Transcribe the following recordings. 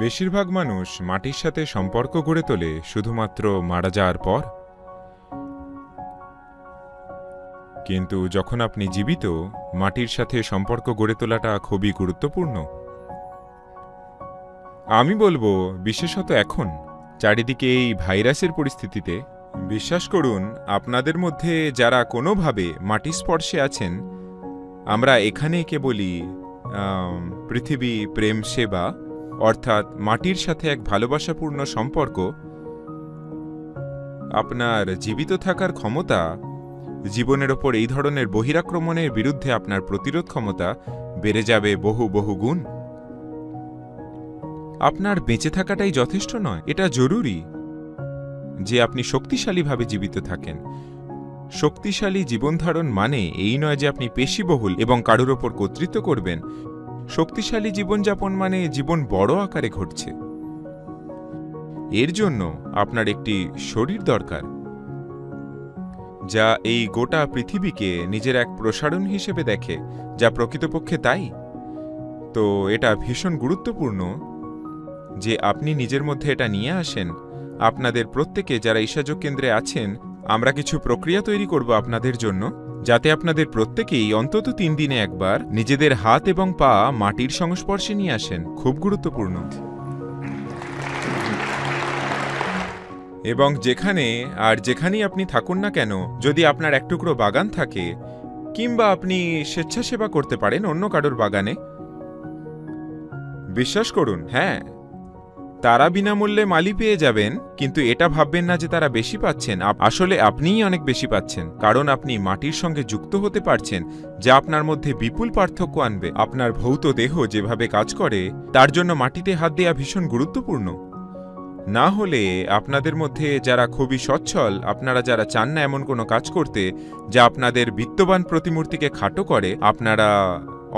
বেশিরভাগ মানুষ মাটির সাথে সম্পর্ক গড়ে তোলে শুধুমাত্র মারা যাওয়ার পর? কিন্তু যখন আপনি জীবিত, মাটির সাথে সম্পর্ক গড়ে তোলাটা খুবই গুরুত্বপূর্ণ। আমি বলব, বিশেষত এখন, চারিদিকে এই ভাইরাসের পরিস্থিতিতে, বিশ্বাস করুন, আপনাদের মধ্যে যারা কোনোভাবে মাটি স্পর্শে আছেন, আমরা এখানে কে বলি পৃথিবী প্রেম সেবা অর্থাৎ মাটির সাথে এক ভালোবাসাপূর্ণ সম্পর্ক, আপনার জীবিত থাকার ক্ষমতা, জীবনের ওপর এই ধরনের বহিরাক্রমণের বিরুদ্ধে আপনার প্রতিরোধ ক্ষমতা বেড়ে যাবে বহু বহু গুণ। আপনার বেঁচে থাকাটাই যথেষ্ট নয়, এটা জরুরি যে আপনি শক্তিশালীভাবে জীবিত থাকেন। শক্তিশালী জীবনধারণ মানে এই নয় যে আপনি পেশিবহুল এবং কারুর ওপর কর্তৃত্ব করবেন শক্তিশালী জীবনযাপন মানে জীবন বড় আকারে ঘটছে। এর জন্য আপনার একটি শরীর দরকার, যা এই গোটা পৃথিবীকে নিজের এক প্রসারণ হিসেবে দেখে, যা প্রকৃতপক্ষে তাই। তো এটা ভীষণ গুরুত্বপূর্ণ যে আপনি নিজের মধ্যে এটা নিয়ে আসেন। আপনাদের প্রত্যেকে যারা ঈশাযোগ কেন্দ্রে আছেন, আমরা কিছু প্রক্রিয়া তৈরি করব আপনাদের জন্য। যাতে আপনাদের প্রত্যেকেই অন্তত তিন দিনে একবার নিজেদের হাত এবং পা মাটির সংস্পর্শে নিয়ে আসেন। খুব গুরুত্বপূর্ণ। এবং যেখানে আর যেখানেই আপনি থাকুন না কেন, যদি আপনার এক টুকরো বাগান থাকে, কিংবা আপনি স্বেচ্ছাসেবা করতে পারেন অন্য কারোর বাগানে, বিশ্বাস করুন হ্যাঁ তারা বিনামূল্যে মালি পেয়ে যাবেন, কিন্তু এটা ভাববেন না যে তারা বেশি পাচ্ছেন। আসলে আপনিই অনেক বেশি পাচ্ছেন, কারণ আপনি মাটির সঙ্গে যুক্ত হতে পারছেন, যা আপনার মধ্যে বিপুল পার্থক্য আনবে। আপনার ভৌত দেহ যেভাবে কাজ করে, তার জন্য মাটিতে হাত দেওয়া ভীষণ গুরুত্বপূর্ণ। না হলে আপনাদের মধ্যে যারা খুবই সচ্ছল, আপনারা যারা চান না এমন কোনো কাজ করতে, যা আপনাদের বিত্তবান প্রতিমূর্তিকে খাটো করে, আপনারা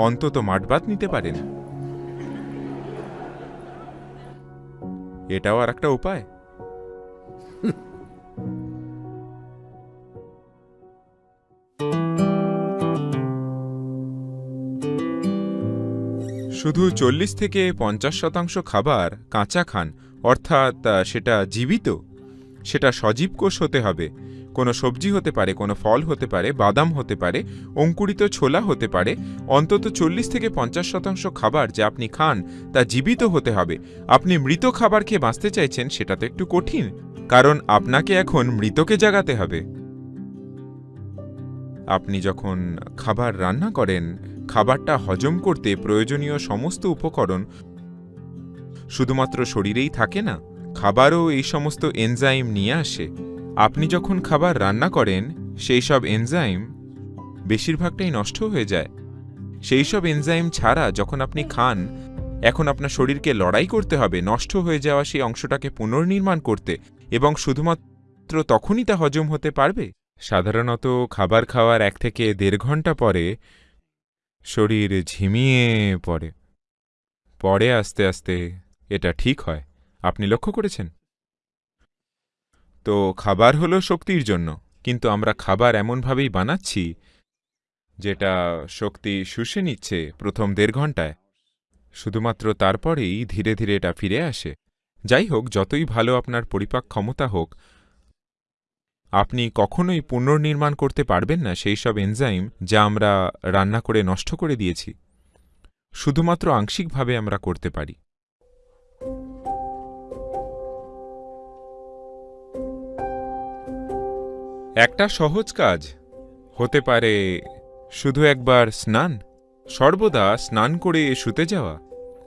অন্তত মাঠবাদ নিতে পারেন। এটাও আর একটা উপায়। শুধু চল্লিশ থেকে পঞ্চাশ শতাংশ খাবার কাঁচা খান, অর্থাৎ সেটা জীবিত? সেটা সজীব কোষ হতে হবে। কোনো সবজি হতে পারে, কোনো ফল হতে পারে, বাদাম হতে পারে, অঙ্কুরিত ছোলা হতে পারে, অন্তত চল্লিশ থেকে পঞ্চাশ শতাংশ খাবার যা আপনি খান তা জীবিত হতে হবে। আপনি মৃত খাবার খেয়ে বাঁচতে চাইছেন সেটা তো একটু কঠিন, কারণ আপনাকে এখন মৃতকে জাগাতে হবে। আপনি যখন খাবার রান্না করেন, খাবারটা হজম করতে প্রয়োজনীয় সমস্ত উপকরণ শুধুমাত্র শরীরেই থাকে না খাবারও এই সমস্ত এনজাইম নিয়ে আসে। আপনি যখন খাবার রান্না করেন, সেই সব এনজাইম বেশিরভাগটাই নষ্ট হয়ে যায়। সেই সব এনজাইম ছাড়া যখন আপনি খান, এখন আপনার শরীরকে লড়াই করতে হবে, নষ্ট হয়ে যাওয়া সেই অংশটাকে পুনর্নির্মাণ করতে। এবং শুধুমাত্র তখনই তা হজম হতে পারবে। সাধারণত খাবার খাওয়ার এক থেকে দেড় ঘণ্টা পরে শরীর ঝিমিয়ে পড়ে। পরে আস্তে আস্তে এটা ঠিক হয়। আপনি লক্ষ্য করেছেন? তো খাবার হলো শক্তির জন্য, কিন্তু আমরা খাবার এমনভাবেই বানাচ্ছি যেটা শক্তি শুষে নিচ্ছে প্রথম দেড় ঘন্টায়। শুধুমাত্র তারপরেই ধীরে ধীরে এটা ফিরে আসে। যাই হোক, যতই ভালো আপনার পরিপাক ক্ষমতা হোক, আপনি কখনোই পুনর্নির্মাণ করতে পারবেন না সেই সব এনজাইম যা আমরা রান্না করে নষ্ট করে দিয়েছি। শুধুমাত্র আংশিকভাবে আমরা করতে পারি। একটা সহজ কাজ। হতে পারে শুধু একবার স্নান, সর্বদা স্নান করে শুতে যাওয়া,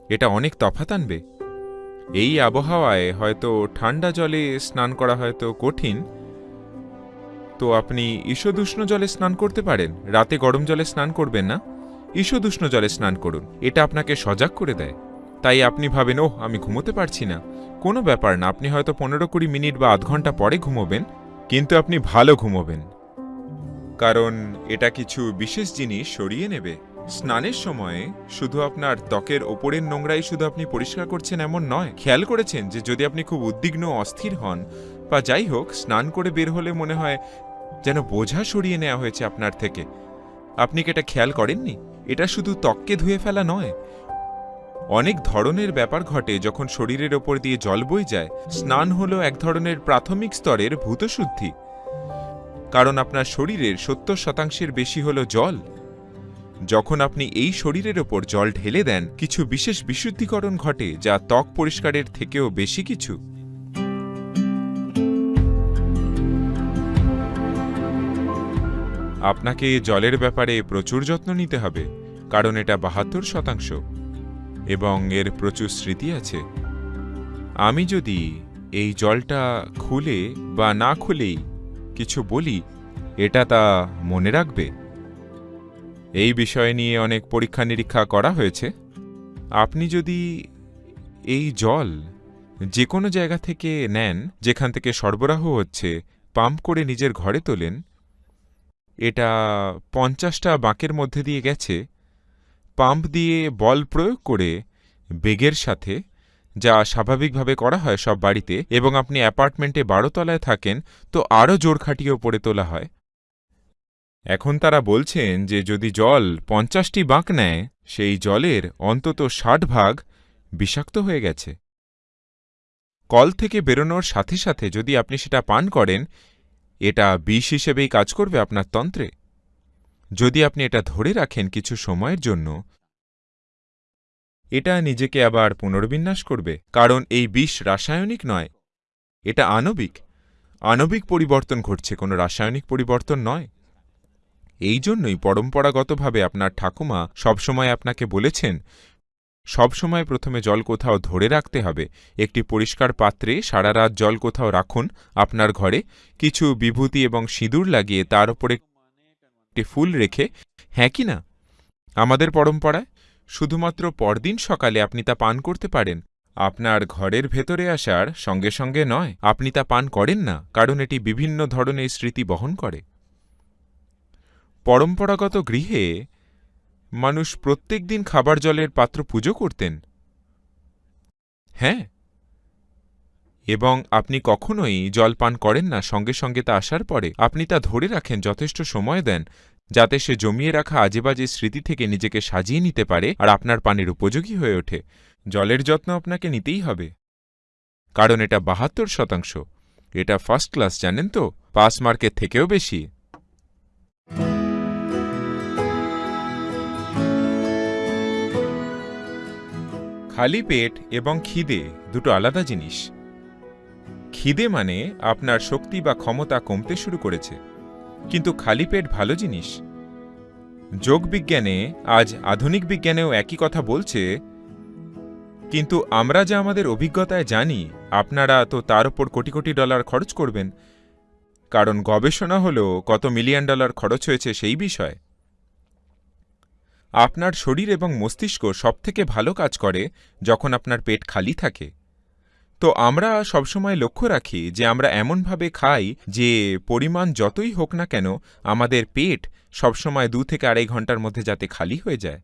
এটা অনেক তফাত আনবে। এই আবহাওয়ায় হয়তো ঠান্ডা জলে স্নান করা হয়তো কঠিন। তো আপনি ঈষদুষ্ণ জলে স্নান করতে পারেন, রাতে গরম জলে স্নান করবেন না। ঈষদুষ্ণ জলে স্নান করুন, এটা আপনাকে সজাগ করে দেয়। তাই আপনি ভাবেন, ওহ, আমি ঘুমোতে পারছি না। কোনো ব্যাপার না, আপনি হয়তো পনেরো কুড়ি মিনিট বা আধ ঘণ্টা পরে ঘুমোবেন। কিন্তু আপনি ভালো ঘুমোবেন। কারণ এটা কিছু বিশেষ জিনিস সরিয়ে নেবে। স্নানের সময়ে শুধু আপনার ত্বকের ওপরের নোংরাই শুধু আপনি পরিষ্কার করছেন এমন নয়। খেয়াল করেছেন যে যদি আপনি খুব উদ্বিগ্ন অস্থির হন, বা যাই হোক, স্নান করে বের হলে মনে হয় যেন বোঝা সরিয়ে নেওয়া হয়েছে আপনার থেকে। আপনি কি এটা খেয়াল করেননি? এটা শুধু ত্বককে ধুয়ে ফেলা নয় অনেক ধরনের ব্যাপার ঘটে যখন শরীরের ওপর দিয়ে জল বই যায়। স্নান হলো এক ধরনের প্রাথমিক স্তরের ভূতশুদ্ধি। কারণ আপনার শরীরের সত্তর শতাংশের বেশি হলো জল। যখন আপনি এই শরীরের ওপর জল ঢেলে দেন, কিছু বিশেষ বিশুদ্ধিকরণ ঘটে যা ত্বক পরিষ্কারের থেকেও বেশি কিছু। আপনাকে জলের ব্যাপারে প্রচুর যত্ন নিতে হবে, কারণ এটা বাহাত্তর শতাংশ। এবং এর প্রচুর স্মৃতি আছে। আমি যদি এই জলটা খুলে বা না খুলেই কিছু বলি, এটা তা মনে রাখবে? এই বিষয় নিয়ে অনেক পরীক্ষা নিরীক্ষা করা হয়েছে। আপনি যদি এই জল যে কোনো জায়গা থেকে নেন, যেখান থেকে সরবরাহ হচ্ছে, পাম্প করে নিজের ঘরে তোলেন, এটা পঞ্চাশটা বাঁকের মধ্যে দিয়ে গেছে পাম্প দিয়ে বল প্রয়োগ করে বেগের সাথে, যা স্বাভাবিকভাবে করা হয় সব বাড়িতে, এবং আপনি অ্যাপার্টমেন্টে বারো তলায় থাকেন, তো আরও জোর খাটিয়ে ওপরে তোলা হয়। এখন তারা বলছেন যে যদি জল পঞ্চাশটি বাঁক নেয়, সেই জলের অন্তত ষাট ভাগ বিষাক্ত হয়ে গেছে। কল থেকে বেরোনোর সাথে সাথে যদি আপনি সেটা পান করেন, এটা বিষ হিসেবেই কাজ করবে আপনার তন্ত্রে। যদি আপনি এটা ধরে রাখেন কিছু সময়ের জন্য, এটা নিজেকে আবার পুনর্বিন্যাস করবে। কারণ এই বিষ রাসায়নিক নয়, এটা আণবিক। আণবিক পরিবর্তন ঘটছে, কোনো রাসায়নিক পরিবর্তন নয়। এই জন্যই পরম্পরাগতভাবে আপনার ঠাকুমা সবসময় আপনাকে বলেছেন, সবসময় প্রথমে জল কোথাও ধরে রাখতে হবে। একটি পরিষ্কার পাত্রে সারা রাত জল কোথাও রাখুন, আপনার ঘরে কিছু বিভূতি এবং সিঁদুর লাগিয়ে তার উপরে একটি ফুল রেখে হ্যাঁ কি না? আমাদের পরম্পরায় শুধুমাত্র পরদিন সকালে আপনি তা পান করতে পারেন। আপনার ঘরের ভেতরে আসার সঙ্গে সঙ্গে নয়, আপনি তা পান করেন না, কারণ এটি বিভিন্ন ধরনের স্মৃতি বহন করে। পরম্পরাগত গৃহে মানুষ প্রত্যেক দিন খাবার জলের পাত্র পুজো করতেন। হ্যাঁ এবং আপনি কখনোই জল পান করেন না, সঙ্গে সঙ্গে তা আসার পরে আপনি তা ধরে রাখেন, যথেষ্ট সময় দেন, যাতে সে জমিয়ে রাখা আজেবাজে স্মৃতি থেকে নিজেকে সাজিয়ে নিতে পারে আর আপনার পানির উপযোগী হয়ে ওঠে। জলের যত্ন আপনাকে নিতেই হবে। কারণ এটা বাহাত্তর শতাংশ। এটা ফার্স্ট ক্লাস জানেন তো? পাস মার্কের থেকেও বেশি। খালি পেট এবং খিদে দুটো আলাদা জিনিস। খিদে মানে আপনার শক্তি বা ক্ষমতা কমতে শুরু করেছে। কিন্তু খালি পেট ভালো জিনিস। যোগবিজ্ঞানে আজ আধুনিক বিজ্ঞানেও একই কথা বলছে, কিন্তু আমরা যা আমাদের অভিজ্ঞতায় জানি, আপনারা তো তার ওপর কোটি কোটি ডলার খরচ করবেন। কারণ গবেষণা হল কত মিলিয়ন ডলার খরচ হয়েছে সেই বিষয়। আপনার শরীর এবং মস্তিষ্ক সবথেকে ভালো কাজ করে যখন আপনার পেট খালি থাকে। তো আমরা সবসময় লক্ষ্য রাখি যে আমরা এমনভাবে খাই যে পরিমাণ যতই হোক না কেন আমাদের পেট সবসময় দু থেকে আড়াই ঘণ্টার মধ্যে যাতে খালি হয়ে যায়।